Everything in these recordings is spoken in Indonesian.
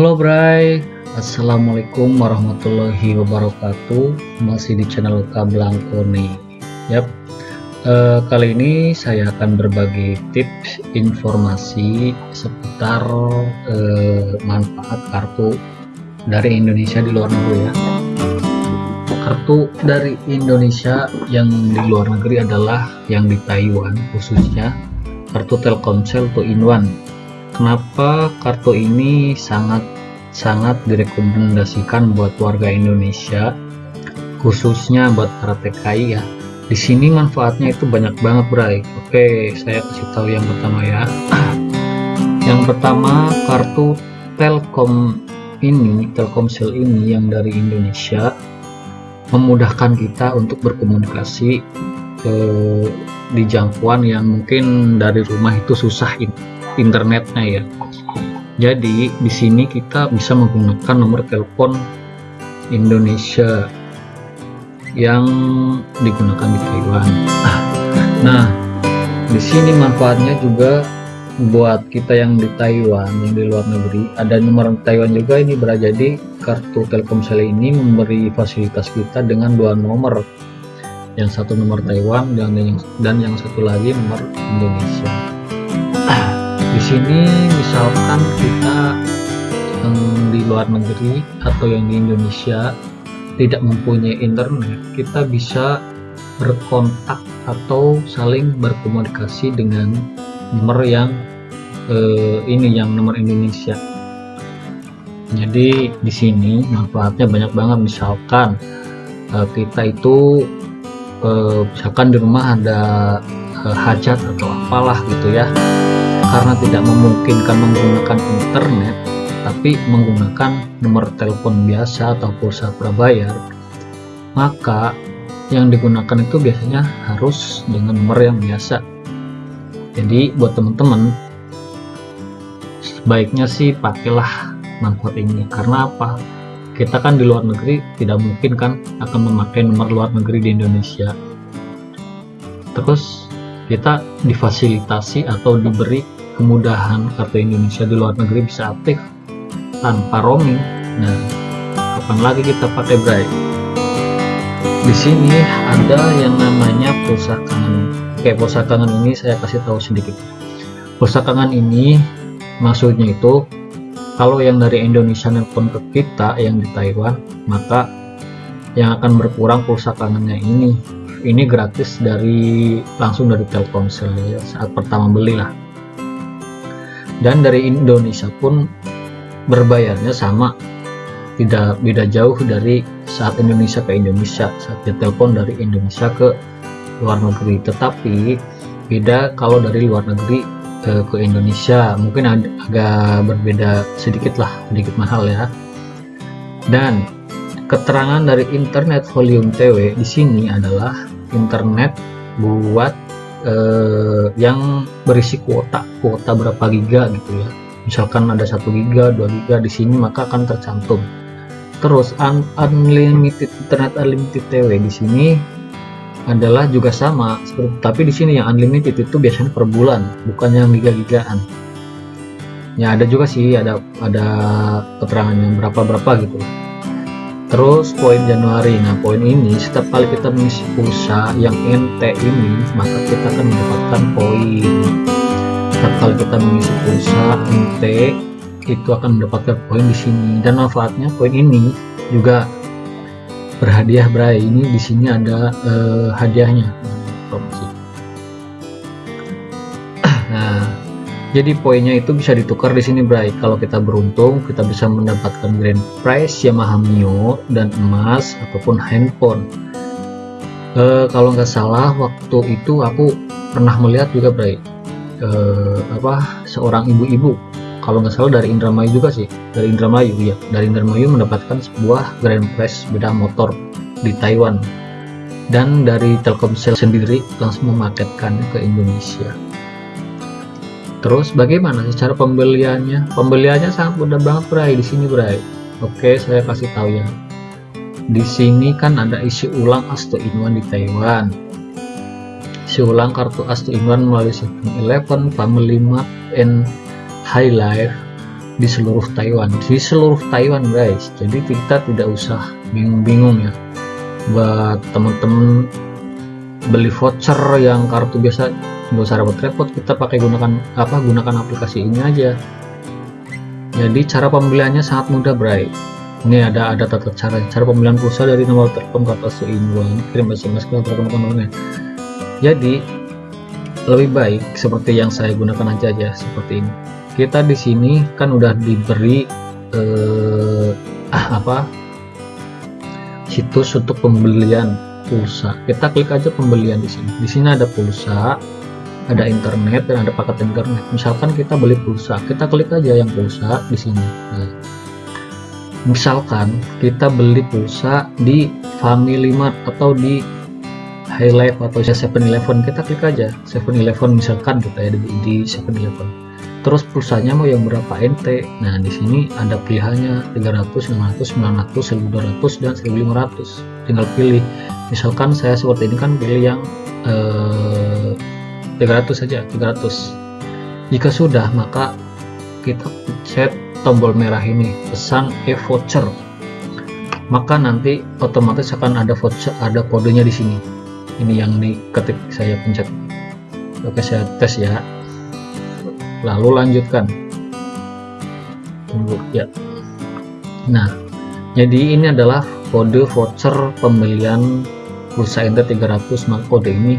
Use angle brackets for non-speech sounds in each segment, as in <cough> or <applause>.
Halo Bray, Assalamualaikum warahmatullahi wabarakatuh. Masih di channel Kablangko nih. Yap, eh, kali ini saya akan berbagi tips informasi seputar eh, manfaat kartu dari Indonesia di luar negeri ya. Kartu dari Indonesia yang di luar negeri adalah yang di Taiwan khususnya kartu Telkomsel 2 in 1 kenapa kartu ini sangat sangat direkomendasikan buat warga Indonesia khususnya buat para TKI ya? Di sini manfaatnya itu banyak banget bray. Oke saya kasih tahu yang pertama ya. <clears throat> Yang pertama kartu Telkom ini Telkomsel ini yang dari Indonesia memudahkan kita untuk berkomunikasi eh, di jangkauan yang mungkin dari rumah itu susah ini internetnya ya. Jadi di sini kita bisa menggunakan nomor telepon Indonesia yang digunakan di Taiwan. Nah di sini manfaatnya juga buat kita yang di Taiwan yang di luar negeri. Ada nomor Taiwan juga ini berada jadi kartu Telkomsel ini memberi fasilitas kita dengan dua nomor. Yang satu nomor Taiwan dan yang dan yang satu lagi nomor Indonesia di sini misalkan kita yang di luar negeri atau yang di Indonesia tidak mempunyai internet kita bisa berkontak atau saling berkomunikasi dengan nomor yang eh, ini yang nomor Indonesia. Jadi di sini manfaatnya banyak banget. Misalkan eh, kita itu eh, misalkan di rumah ada eh, hajat atau apalah gitu ya karena tidak memungkinkan menggunakan internet tapi menggunakan nomor telepon biasa atau pulsa prabayar maka yang digunakan itu biasanya harus dengan nomor yang biasa. Jadi buat teman-teman sebaiknya sih pakailah manfaat ini. Karena apa? Kita kan di luar negeri tidak mungkin kan akan memakai nomor luar negeri di Indonesia. Terus kita difasilitasi atau diberi kemudahan kartu Indonesia di luar negeri bisa aktif tanpa roaming. Nah kapan lagi kita pakai Bright di sini ada yang namanya pulsa kangen oke pulsa kangen ini saya kasih tahu sedikit. Pulsa kangen ini maksudnya itu kalau yang dari Indonesia nelpon ke kita yang di Taiwan maka yang akan berkurang pulsa kangennya ini. Ini gratis dari langsung dari Telkomsel ya saat pertama beli lah dan dari Indonesia pun berbayarnya sama. Tidak beda jauh dari saat Indonesia ke Indonesia. Saat dia telepon dari Indonesia ke luar negeri. Tetapi beda kalau dari luar negeri ke, ke Indonesia. Mungkin ag agak berbeda sedikit lah sedikit mahal ya. Dan keterangan dari internet volume TW di sini adalah internet buat eh, yang berisi kuota kuota berapa giga gitu ya. Misalkan ada satu giga 2 giga di sini maka akan tercantum. Terus un unlimited internet unlimited TW di sini adalah juga sama seperti tapi di sini yang unlimited itu biasanya per bulan bukan yang giga-gigaan. Ya ada juga sih ada ada yang berapa berapa gitu terus poin Januari. Nah poin ini setiap kali kita mengisi pulsa yang NT ini maka kita akan mendapatkan poin. Setiap kali kita mengisi pulsa NT itu akan mendapatkan poin di sini. Dan manfaatnya poin ini juga berhadiah Bray. Ini di sini ada eh, hadiahnya. Promosi jadi poinnya itu bisa ditukar di sini Bray. Kalau kita beruntung kita bisa mendapatkan grand prize Yamaha Mio dan emas ataupun handphone. E, kalau nggak salah waktu itu aku pernah melihat juga Bray e, apa seorang ibu-ibu. Kalau nggak salah dari Indramayu juga sih. Dari Indramayu ya dari Indramayu mendapatkan sebuah grand prize beda motor di Taiwan. Dan dari Telkomsel sendiri langsung memaketkannya ke Indonesia Terus bagaimana sih cara pembeliannya? Pembeliannya sangat mudah banget Bray di sini Bray. Oke, saya kasih tahu ya. Di sini kan ada isi ulang Asto Inwan di Taiwan. Isi ulang kartu Asto Inwan melalui 7-Eleven, Family Mart, and High Life di seluruh Taiwan di seluruh Taiwan guys jadi kita tidak usah bingung-bingung ya buat teman-teman beli voucher yang kartu biasa nggak usah repot-repot kita pakai gunakan apa gunakan aplikasi ini aja. Jadi cara pembeliannya sangat mudah Bray. Ini ada ada tata cara cara pembelian pulsa dari nomor telepon ke atas kirim SMS ke telepon teman jadi lebih baik seperti yang saya gunakan aja aja seperti ini. Kita di sini kan udah diberi eh, apa situs untuk pembelian pulsa. Kita klik aja pembelian di sini. Di sini ada pulsa ada internet dan ada paket internet. Misalkan kita beli pulsa kita klik aja yang pulsa di sini. Nah, misalkan kita beli pulsa di Family Mart atau di High Life atau 7-Eleven kita klik aja. 7-Eleven misalkan kita ya di 7-Eleven terus pulsanya mau yang berapa? NT nah di sini ada pilihannya 300 500 900 1200 dan 1500 tinggal pilih. Misalkan saya seperti ini kan pilih yang eh, 300 saja 300 jika sudah maka kita set tombol merah ini pesan e-voucher. Maka nanti otomatis akan ada voucher ada kodenya di sini. Ini yang diketik saya pencet. Oke saya tes ya. Lalu lanjutkan. Tunggu ya. Nah jadi ini adalah kode voucher pembelian pulsa enter 300 maka kode ini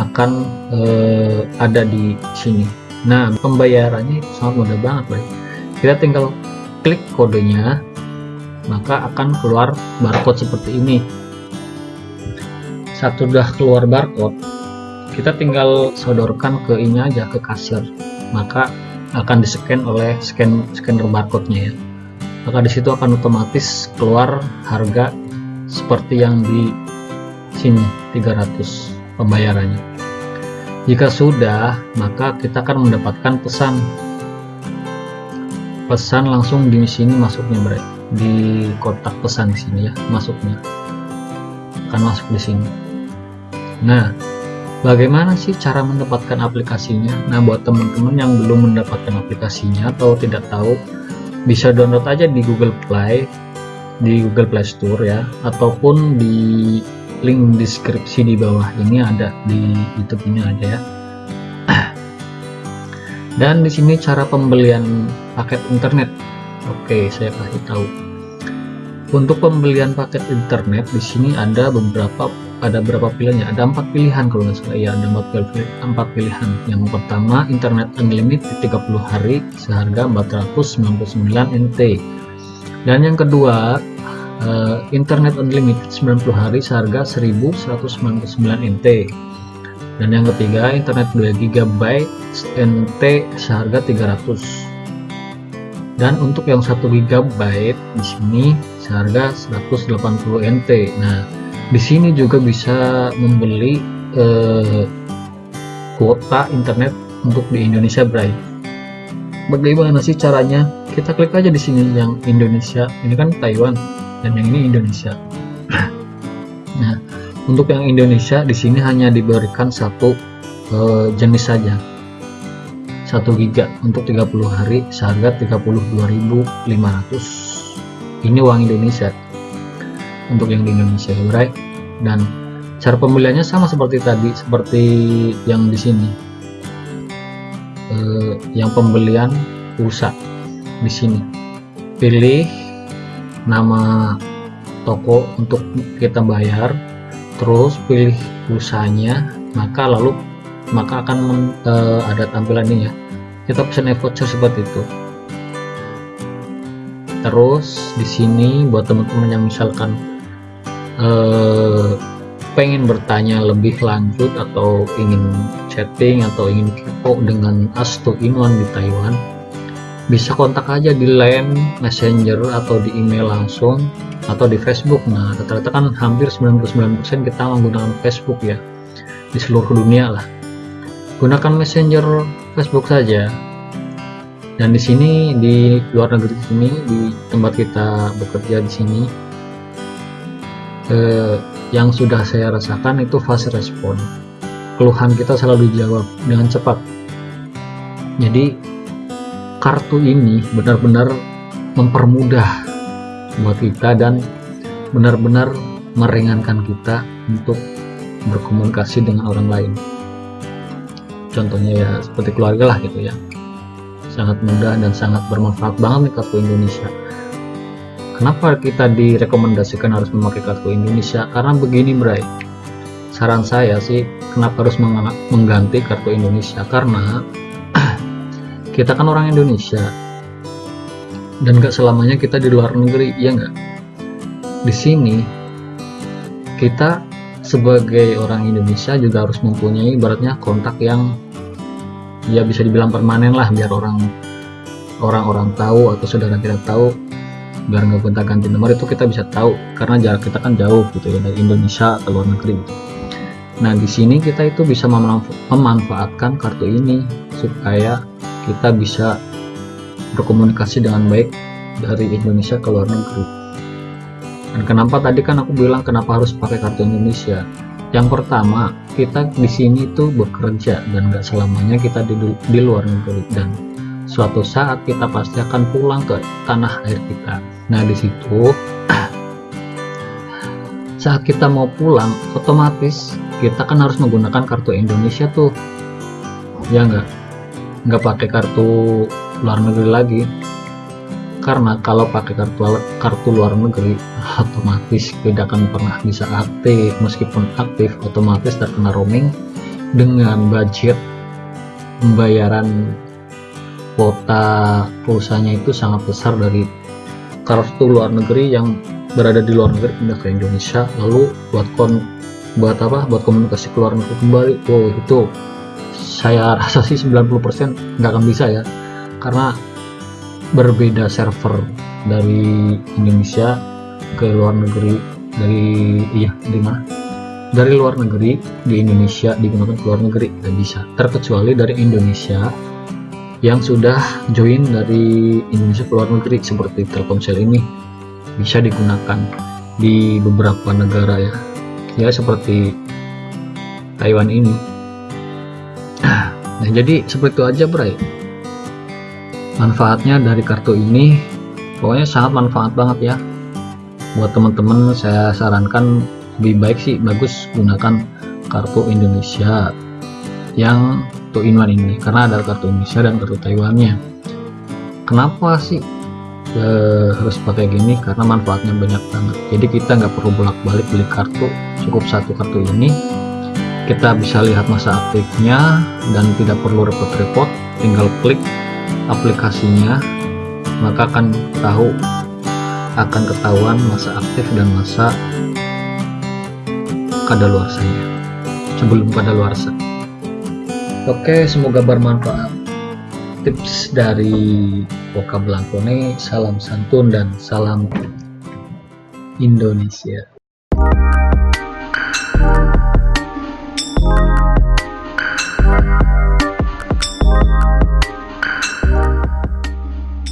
akan eh, ada di sini. Nah pembayarannya itu sangat mudah banget baik kita tinggal klik kodenya maka akan keluar barcode seperti ini. Saat sudah keluar barcode kita tinggal sodorkan ke ini aja ke kasir. Maka akan di scan oleh scan scanner barcode nya ya. Maka di situ akan otomatis keluar harga seperti yang di sini 300 pembayarannya jika sudah maka kita akan mendapatkan pesan. Pesan langsung di sini masuknya bre. Di kotak pesan di sini ya masuknya. Akan masuk di sini. Nah bagaimana sih cara mendapatkan aplikasinya? Nah buat teman-teman yang belum mendapatkan aplikasinya atau tidak tahu bisa download aja di Google Play di Google Play Store ya ataupun di link deskripsi di bawah ini ada di YouTube ini aja ya. <clears throat> Dan di sini cara pembelian paket internet. Oke saya kasih tahu. Untuk pembelian paket internet di sini ada beberapa ada berapa pilihannya? Ada empat pilihan kalau nggak salah. Ya ada empat pilihan, empat pilihan. Yang pertama internet unlimited 30 hari seharga 499 NT dan yang kedua uh, internet unlimited 90 hari seharga 1199 NT dan yang ketiga internet 2 GB NT seharga 300 dan untuk yang 1 GB di sini seharga 180 NT nah di sini juga bisa membeli eh, kuota internet untuk di Indonesia Bray. Bagaimana sih caranya? Kita klik aja di sini yang Indonesia. Ini kan Taiwan dan yang ini Indonesia. Nah untuk yang Indonesia di sini hanya diberikan satu uh, jenis saja. 1 giga untuk 30 hari seharga 32.500 ini uang Indonesia. Untuk yang di Indonesia right dan cara pembeliannya sama seperti tadi seperti yang di sini. Uh, yang pembelian pulsa di sini. Pilih nama toko untuk kita bayar terus pilih pulsanya maka lalu maka akan men, uh, ada tampilan ini ya. Kita pesan e-voucher seperti itu. Terus di sini buat teman-teman yang misalkan uh, pengen bertanya lebih lanjut atau ingin chatting atau ingin kepo dengan Astu Inwan di Taiwan bisa kontak aja di line messenger atau di email langsung atau di Facebook. Nah rata-rata kan hampir 99% kita menggunakan Facebook ya di seluruh dunia lah. Gunakan messenger Facebook saja. Dan di sini di luar negeri sini di tempat kita bekerja di sini eh, yang sudah saya rasakan itu fast respon. Keluhan kita selalu dijawab dengan cepat. Jadi kartu ini benar-benar mempermudah buat kita dan benar-benar meringankan kita untuk berkomunikasi dengan orang lain. Contohnya ya seperti keluarga lah gitu ya. Sangat mudah dan sangat bermanfaat banget nih kartu Indonesia. Kenapa kita direkomendasikan harus memakai kartu Indonesia? Karena begini Bray saran saya sih kenapa harus mengganti kartu Indonesia? Karena <clears throat> kita kan orang Indonesia. Dan gak selamanya kita di luar negeri ya nggak? Di sini kita sebagai orang Indonesia juga harus mempunyai ibaratnya kontak yang ya bisa dibilang permanen lah biar orang orang-orang tahu atau saudara kita tahu. Biar nggak gonta ganti nomor itu kita bisa tahu. Karena jarak kita kan jauh gitu ya dari Indonesia ke luar negeri gitu. nah di sini kita itu bisa memanfaatkan kartu ini supaya kita bisa berkomunikasi dengan baik dari Indonesia ke luar negeri. Dan kenapa tadi kan aku bilang kenapa harus pakai kartu Indonesia? Yang pertama kita di sini tuh bekerja dan gak selamanya kita di, di luar negeri. Dan suatu saat kita pasti akan pulang ke tanah air kita. Nah di situ <clears throat> saat kita mau pulang otomatis kita kan harus menggunakan kartu Indonesia tuh. Ya nggak nggak pakai kartu luar negeri lagi. Karena kalau pakai kartu kartu luar negeri otomatis tidak akan pernah bisa aktif. Meskipun aktif otomatis terkena roaming dengan budget pembayaran kuota pulsanya itu sangat besar dari kartu luar negeri yang berada di luar negeri pindah ke Indonesia. Lalu buat kon buat apa? Buat komunikasi ke luar negeri kembali. Oh itu saya rasa sih 90% nggak akan bisa ya. Karena berbeda server dari Indonesia ke luar negeri dari iya di mana? Dari luar negeri di Indonesia digunakan ke luar negeri tidak bisa. Terkecuali dari Indonesia yang sudah join dari Indonesia ke luar negeri seperti Telkomsel ini bisa digunakan di beberapa negara ya. Ya seperti Taiwan ini nah jadi seperti itu aja bray manfaatnya dari kartu ini pokoknya sangat manfaat banget ya. Buat teman-teman saya sarankan lebih baik sih bagus gunakan kartu Indonesia yang 2 in 1 ini karena ada kartu Indonesia dan kartu Taiwannya. Kenapa sih e, harus pakai gini? Karena manfaatnya banyak banget. Jadi kita nggak perlu bolak-balik beli kartu cukup satu kartu ini kita bisa lihat masa aktifnya dan tidak perlu repot-repot tinggal klik aplikasinya maka akan tahu akan ketahuan masa aktif dan masa kadaluarsanya sebelum kadaluarsa. Oke semoga bermanfaat. Tips dari Boka Blankone salam santun dan salam Indonesia